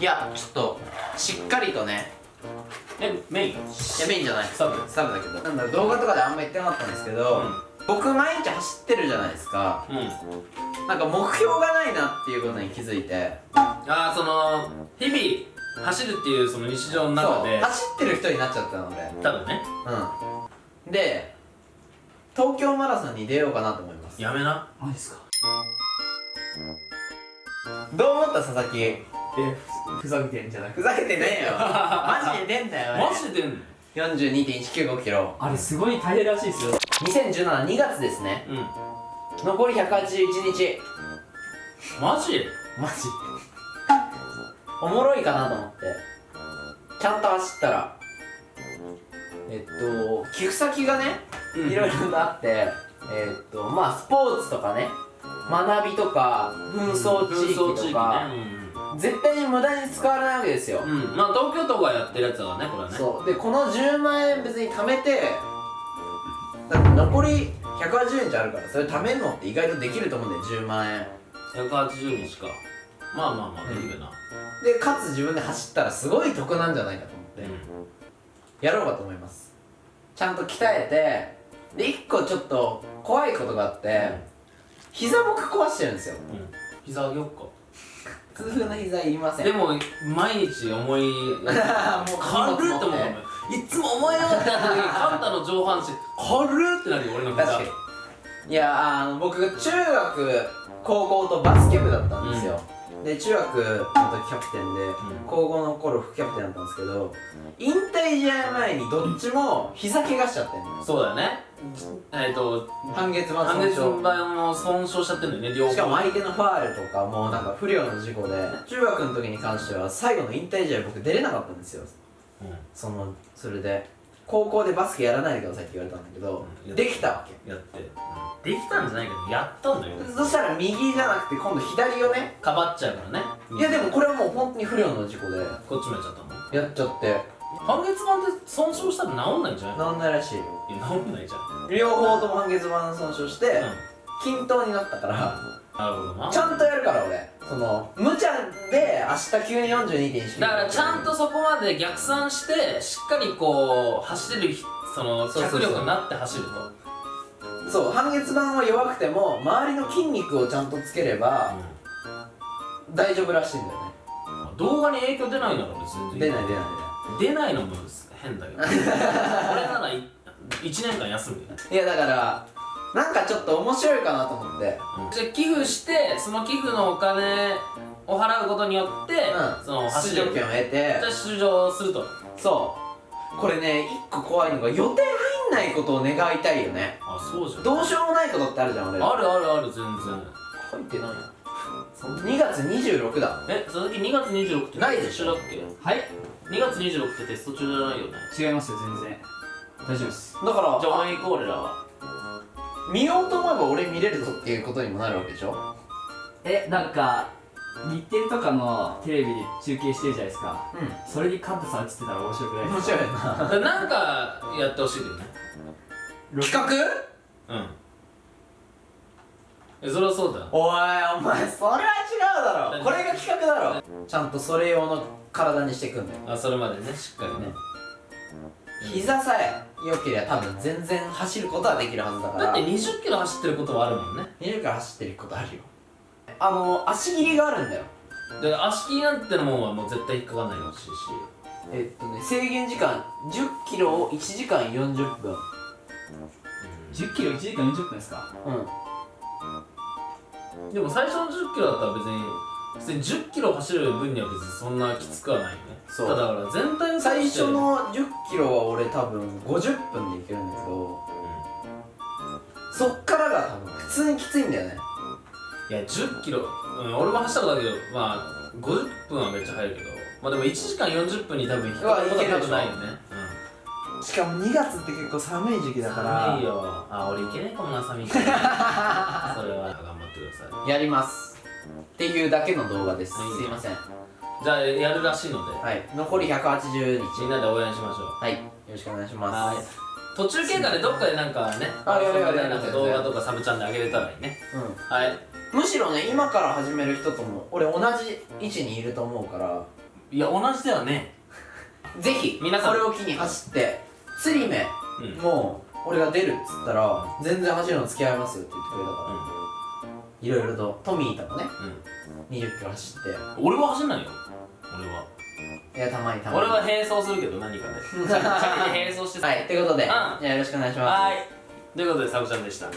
いやちょっとしっかりとね。えメイン？いやメインじゃない。サブ？スタブだけど。なんだろう動画とかであんま言ってなかったんですけど、僕毎日走ってるじゃないですか。うん。なんか目標がないなっていうことに気づいて。ああその日々走るっていうその日常の中で。そう走ってる人になっちゃったの俺多分ね。うん。で東京マラソンに出ようかなと思います。やめな。マジですか？どう思った佐々木？えふざけてんじゃなくふざけてねえよ。マジで出んだよマジで出んの？42.195キロ。あれすごい大変らしいですよ。20172月ですね。うん。残り181日。マジ？マジ。おもろいかなと思って。ちゃんと走ったら。えっと寄付先がねうん。いろいろとあって。えっとまあスポーツとかね。学びとか紛争地域とか、絶対に無駄に使われないわけですよ、うん、うん、まあ東京都がやってるやつだねこれはね。そう。でこの10万円別に貯めてだって残り180日あるからそれ貯めるのって意外とできると思うんだよ10万円。180日か。まあまあまあできるな。でかつ自分で走ったらすごい得なんじゃないかと思って、やろうかと思います。ちゃんと鍛えてで1個ちょっと怖いことがあって、膝僕壊してるんですよう。ん、うん、膝上げよっか痛風の膝いりませんでも毎日重いもう軽っと思うもいつも思いよってなった時にカンタの上半身軽っってなるよ俺の膝いやあの僕中学高校とバスケ部だったんですよ、で中学の時キャプテンで、ん。高校の頃副キャプテンだったんですけど引退試合前にどっちも膝怪我しちゃってんのよ。そうだよね。えっ、と半月板半月損傷板も損傷しちゃってるんだよね両方。しかも相手のファールとかもうなんか不良の事故で中学の時に関しては最後の引退試合僕出れなかったんですよ。うん。そのそれで高校でバスケやらないでくださいって言われたんだけど、うん。できたわけ。やって、できたんじゃないけどやったんだよ。そしたら右じゃなくて今度左をねかばっちゃうからね。いやでもこれはもう本当に不良の事故で。こっちもやっちゃったもん。やっちゃって。半月板って損傷したら治んないんじゃないなんないらしいいや治んないじゃん。両方とも半月板損傷して、うん。均等になったから。なるほどな。ちゃんとやるから俺。その明日急に42.1だからちゃんとそこまで逆算してしっかりこう走れるひその脚力になって走ると。そう半月板は弱くても周りの筋肉をちゃんとつければ大丈夫らしいんだよね。動画に影響出ないなら別に。出ない出ない出ない。のも変だけど。俺ならい1年間休むいやだからなんかちょっと面白いかなと思って。じゃあ寄付してその寄付のお金を払うことによって、うん。その出場権を得て。じゃあ出場すると。そう。これね一個怖いのが予定入んないことを願いたいよね。あそうじゃん。どうしようもないことってあるじゃん俺あるあるある全然。書いてないよ2月26だ。え佐々木2月26ってないでしょ。テスト中だっはい。け2月26ってテスト中じゃないよね？違いますよ全然。大丈夫です。だからじゃあ応援行こう俺らは見ようと思えば俺見れるぞっていうことにもなるわけでしょ？えなんか日テレとかのテレビで中継してるじゃないですか。うそれにカンタさん映ってたら面白くないですん面白いな なんかやってほしいけどね企画？うん。えそりゃそうだ。よおいお前それは違うだろ。これが企画だろ。ちゃんとそれ用の体にしていくんだよ。あそれまでねしっかりね。膝さえ良ければ多分全然走ることはできるはずだから。だって20キロ走ってることはあるもんね。20から走ってることあるよ。あの足切りがあるんだよ。で足切りなんてのもんはもう絶対引っかかんないほしいし。えっとね制限時間1 0キロを1時間40分。10キロ1時間40分ですか？うん。でも最初の10キロだったら別に別に10キロ走る分には別にそんなきつくはないよね。そう。ただだから全体の最初うの1 0キロは俺多分50分でいけるんだけどそっからが多分普通にきついんだよね。いや10キロ、うん、俺も走ったことあるけどまあ50分はめっちゃ速いけど。まあでも1時間40分に多分引っかかることは多分ないよね。しかも2月って結構寒い時期うん寒いよ。あ俺いけねえかもな寒いから。それは。頑張ってください。やりますっていうだけの動画です。すはい。いません。じゃあやるらしいので。はい。残り180日。みんなで応援しましょう。はい。よろしくお願いしはい。ます途中経過でどっかでなんかねあやるやるやるなんか動画とかサブチャンで上げれたらいいね。はい。うんむしろね今から始める人とも俺同じ位置にいると思うから。いや同じではね。ぜひ皆さん。これを機に走って釣り目うん。もう俺が出るっつったら全然走るの付き合いますよって言ってくれたからいろいろと。トミーともね2 0キロ走って。うん俺は走んないよ。俺は。いやたまにたまに。俺は並走するけど何かで。先に並走して。はいということで、ん。じゃあよろしくお願いします。はい。ということでサブちゃんでした。はい